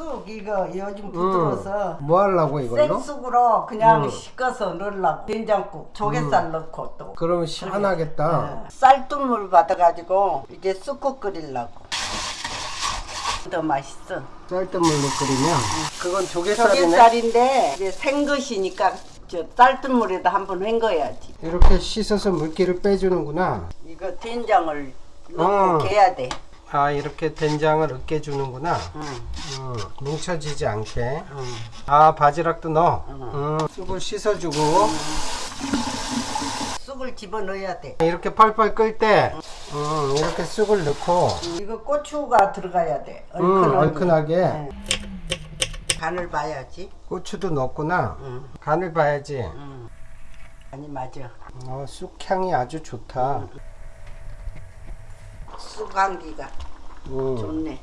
쑥 이거 요즘 부드러워서 뭐 하려고 이걸로? 생쑥으로 그냥 음. 씻어서 넣으려고 된장국 조개살 넣고 또 그러면 시원하겠다. 네. 쌀뜨물 받아가지고 이제 쑥국 끓이려고 더 맛있어 쌀뜨물로 끓이면 그건 조개살이네. 조개살인데 이제 생것이니까 저 쌀뜨물에다 한번 헹궈야지 이렇게 씻어서 물기를 빼주는구나. 이거 된장을 넣고 어. 개야 돼 아 이렇게 된장을 으깨주는구나. 응. 음, 뭉쳐지지 않게. 응. 아 바지락도 넣어. 음, 쑥을 씻어주고 쑥을 집어넣어야 돼 이렇게 펄펄 끓때 음, 이렇게 쑥을 넣고 이거 고추가 들어가야 돼 음, 얼큰하게. 얼큰 하게 네. 간을 봐야지 고추도 넣었구나. 응. 간을 봐야지. 응. 아니 맞아 어, 쑥향이 아주 좋다. 쑥 한기가 음. 좋네